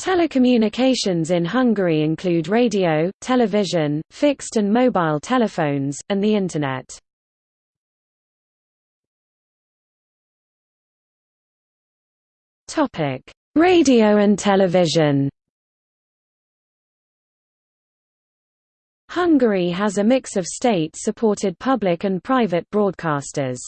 Telecommunications in Hungary include radio, television, fixed and mobile telephones, and the Internet. Radio and television Hungary has a mix of state-supported public and private broadcasters.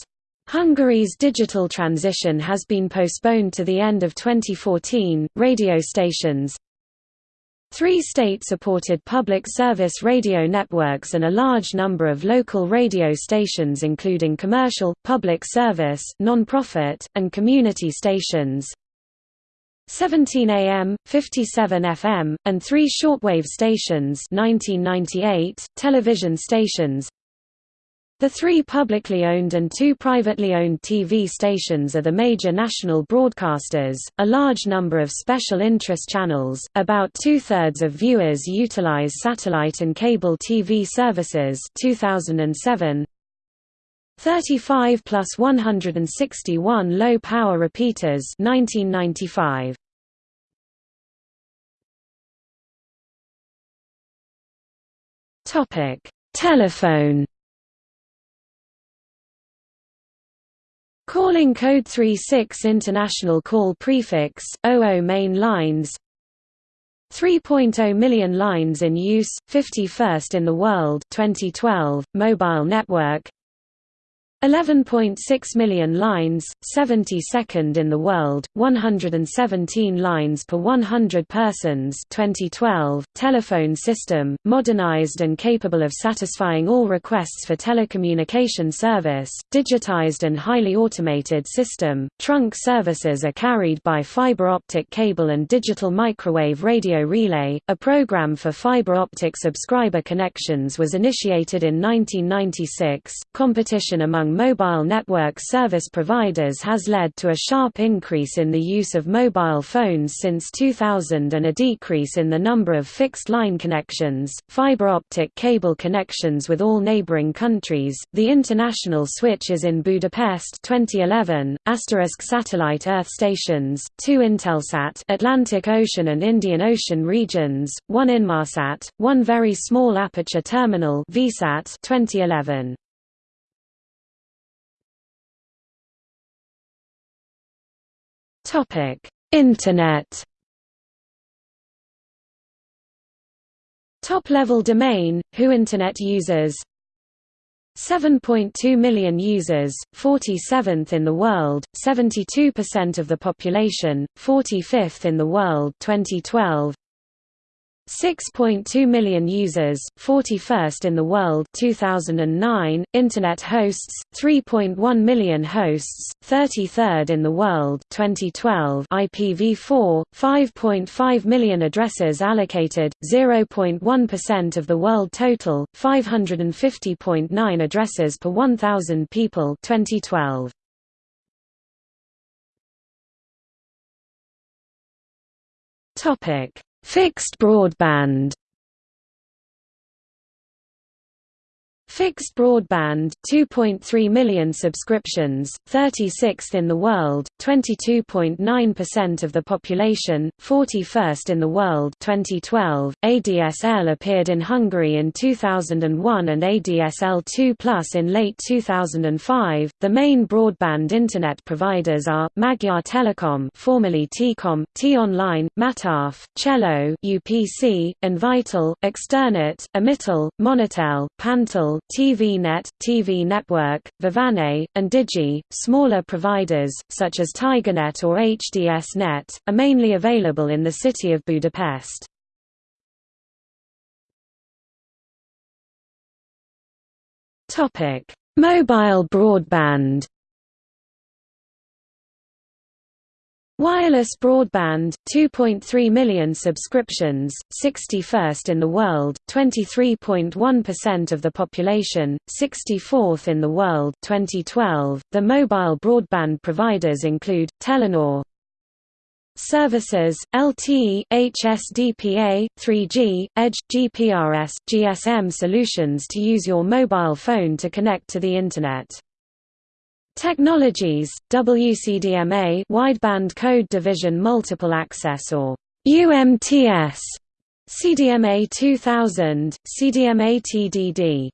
Hungary's digital transition has been postponed to the end of 2014. Radio stations Three state-supported public service radio networks and a large number of local radio stations including commercial, public service, non-profit, and community stations 17 AM, 57 FM, and three shortwave stations 1998, television stations the three publicly owned and two privately owned TV stations are the major national broadcasters, a large number of special interest channels, about two-thirds of viewers utilize satellite and cable TV services. 2007, 35 plus 161 low-power repeaters. 1995. Telephone Calling code 36 International Call Prefix, 00 main lines 3.0 million lines in use, 51st in the world 2012, mobile network 11.6 million lines, 72nd in the world, 117 lines per 100 persons. 2012, telephone system, modernized and capable of satisfying all requests for telecommunication service, digitized and highly automated system, trunk services are carried by fiber optic cable and digital microwave radio relay. A program for fiber optic subscriber connections was initiated in 1996, competition among mobile network service providers has led to a sharp increase in the use of mobile phones since 2000 and a decrease in the number of fixed-line connections, fiber optic cable connections with all neighboring countries. The international switch is in Budapest 2011, asterisk satellite Earth stations, two Intelsat Atlantic Ocean and Indian Ocean regions, one Inmarsat, one very small aperture terminal VSAT 2011. Topic: Internet. Top-level domain, WHO Internet users? 7.2 million users, 47th in the world, 72% of the population, 45th in the world 2012 6.2 million users, 41st in the world 2009, Internet hosts, 3.1 million hosts, 33rd in the world 2012 IPv4, 5.5 million addresses allocated, 0.1% of the world total, 550.9 addresses per 1,000 people 2012. Topic Fixed broadband Fixed broadband 2.3 million subscriptions, 36th in the world, 22.9% of the population, 41st in the world 2012. ADSL appeared in Hungary in 2001 and ADSL2 Plus in late 2005. The main broadband internet providers are Magyar Telekom, formerly T-Com, T-Online, Matáv, Cello, UPC, Invitel, Externet, Emitel, Monortel, Pantel, TVNet, TV Network, Vivanet, and Digi. Smaller providers, such as TigerNet or HDSNet, are mainly available in the city of Budapest. Mobile broadband Wireless broadband, 2.3 million subscriptions, 61st in the world, 23.1% of the population, 64th in the world 2012. .The mobile broadband providers include, Telenor Services, LTE, HSDPA, 3G, EDGE, GPRS, GSM solutions to use your mobile phone to connect to the Internet. Technologies, WCDMA wideband code division multiple access or UMTS, CDMA 2000, CDMA TDD.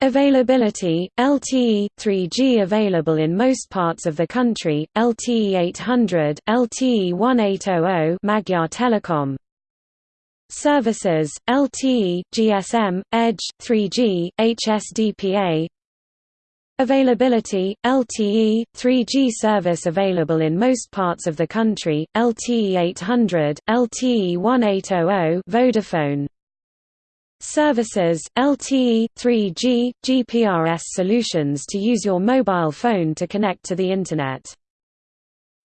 Availability, LTE, 3G available in most parts of the country, LTE 800, LTE 1800 Magyar Telekom Services, LTE, GSM, Edge, 3G, HSDPA Availability, LTE, 3G service available in most parts of the country, LTE 800, LTE 1800 Vodafone Services, LTE, 3G, GPRS solutions to use your mobile phone to connect to the Internet.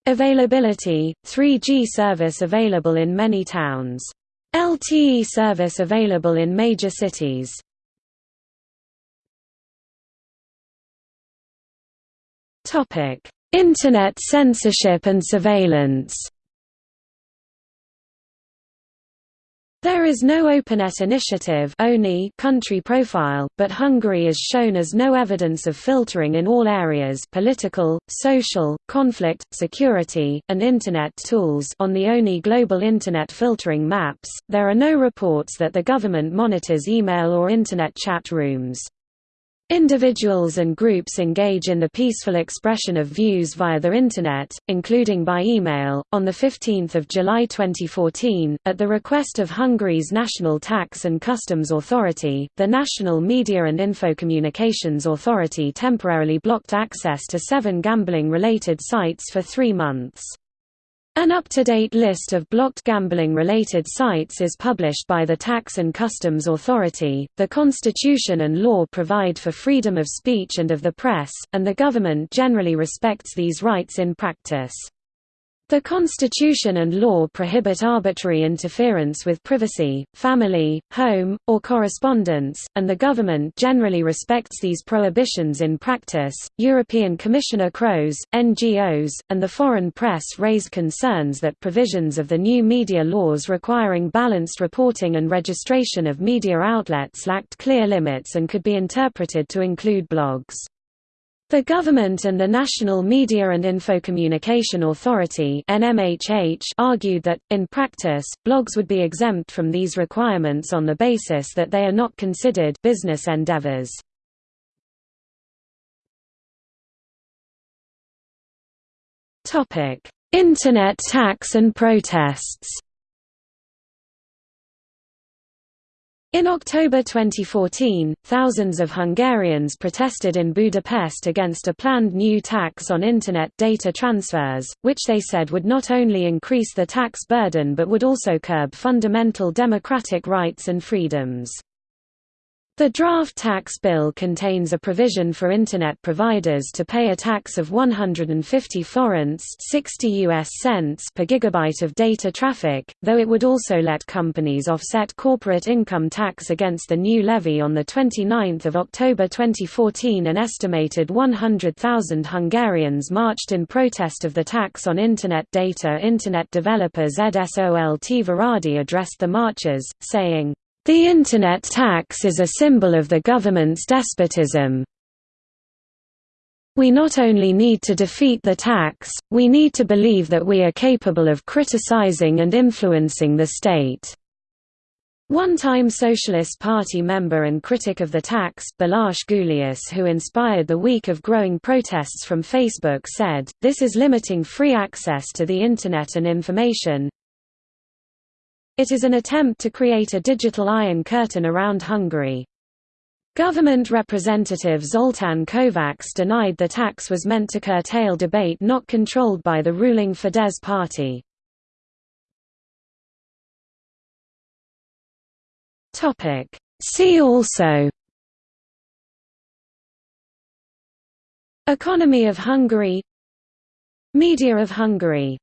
Availability, 3G service available in many towns. LTE service available in major cities. Topic: Internet censorship and surveillance. There is no OpenNet initiative country profile, but Hungary is shown as no evidence of filtering in all areas political, social, conflict, security, and Internet tools on the ONI Global Internet filtering maps, there are no reports that the government monitors email or Internet chat rooms. Individuals and groups engage in the peaceful expression of views via the Internet, including by email. On 15 July 2014, at the request of Hungary's National Tax and Customs Authority, the National Media and Infocommunications Authority temporarily blocked access to seven gambling-related sites for three months. An up-to-date list of blocked gambling-related sites is published by the Tax and Customs Authority. The Constitution and law provide for freedom of speech and of the press, and the government generally respects these rights in practice. The Constitution and law prohibit arbitrary interference with privacy, family, home, or correspondence, and the government generally respects these prohibitions in practice. European Commissioner Kroes, NGOs, and the foreign press raised concerns that provisions of the new media laws requiring balanced reporting and registration of media outlets lacked clear limits and could be interpreted to include blogs. The government and the National Media and Infocommunication Authority argued that, in practice, blogs would be exempt from these requirements on the basis that they are not considered business endeavors. Internet tax and protests In October 2014, thousands of Hungarians protested in Budapest against a planned new tax on Internet data transfers, which they said would not only increase the tax burden but would also curb fundamental democratic rights and freedoms. The draft tax bill contains a provision for Internet providers to pay a tax of 150 forints 60 US cents per gigabyte of data traffic, though it would also let companies offset corporate income tax against the new levy on 29 October 2014 An estimated 100,000 Hungarians marched in protest of the tax on Internet data. Internet developer ZSOLT Varadi addressed the marchers, saying, the Internet tax is a symbol of the government's despotism. We not only need to defeat the tax, we need to believe that we are capable of criticizing and influencing the state. One-time Socialist Party member and critic of the tax, Balázs Gulyás who inspired the week of growing protests from Facebook said, this is limiting free access to the Internet and information, it is an attempt to create a digital iron curtain around Hungary. Government representative Zoltán Kovács denied the tax was meant to curtail debate not controlled by the ruling Fidesz party. See also Economy of Hungary Media of Hungary